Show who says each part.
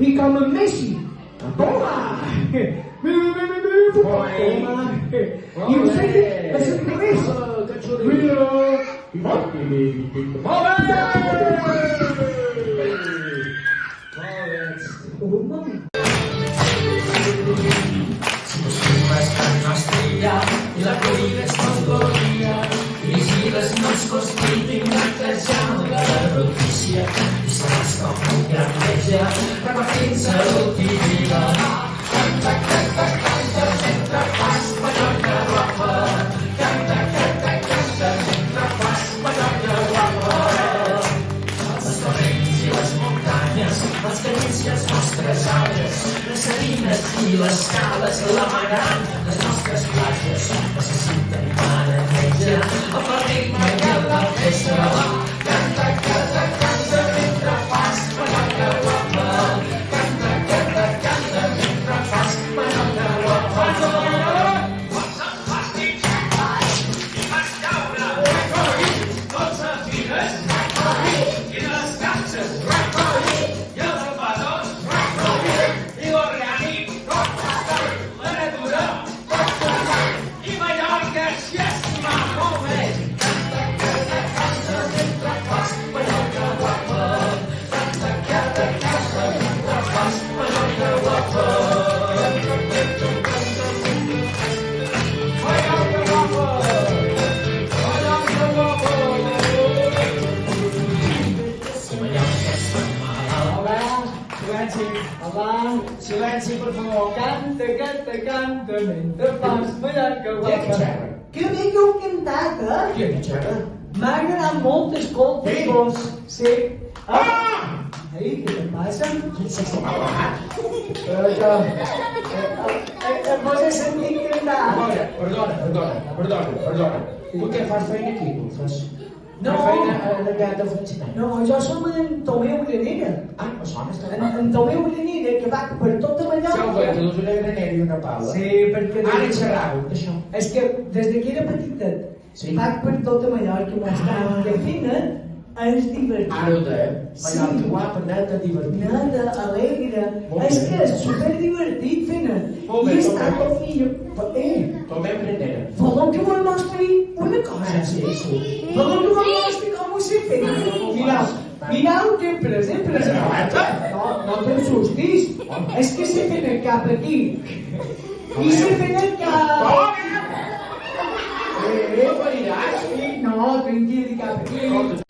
Speaker 1: i com en Messi. Toma! Mi, mi, mi, mi, mi, Toma! I vostè i
Speaker 2: els nostres arbres, les salines i les cales, la marant, les nostres platges necessiten
Speaker 1: Hola, silenci, per favor. Canta, canta, canta, mentre fas mallorca guapa. Que bé que heu cantat, eh?
Speaker 3: Ha xerra?
Speaker 1: M'ha agradat molt escoltar-vos. Sí. Ah! Ei, què passa? Però que... Vos he sentit cantar.
Speaker 3: Perdona, perdona, perdona, perdona, perdona. Tu què fas feina aquí? Fas...
Speaker 1: No.
Speaker 3: Feina allà de funcionari.
Speaker 1: No, jo som en Tomeu Granera.
Speaker 3: Ah, me sona, està
Speaker 1: En, Tomeu Granera, que va per tota
Speaker 3: Ja ho veig,
Speaker 1: Mallorca.
Speaker 3: tu una granera i una pala.
Speaker 1: Sí, perquè...
Speaker 3: Ara xerràveu d'això.
Speaker 1: És que des de que era petitet,
Speaker 3: Sí.
Speaker 1: vaig per tota Mallorca mostrant que fina és divertit.
Speaker 3: Ara ho deia. Mallorca
Speaker 1: Sí.
Speaker 3: guapa, neta, divertida.
Speaker 1: Nada, alegre. És que és super divertit, fina.
Speaker 3: Molt bé,
Speaker 1: I està
Speaker 3: bé.
Speaker 1: tot fill. Eh,
Speaker 3: Tomeu granera.
Speaker 1: voleu que vos mostri una cosa?
Speaker 3: Ah, sí, sí.
Speaker 1: Voleu que vos mostri com ho sé fer? Mirau, mirau que pres, he pres. No, no t'assustis. És que sé fer el cap aquí. I sé fer el cap...
Speaker 3: Eh, pariràs?
Speaker 1: No, tranquil, cap aquí.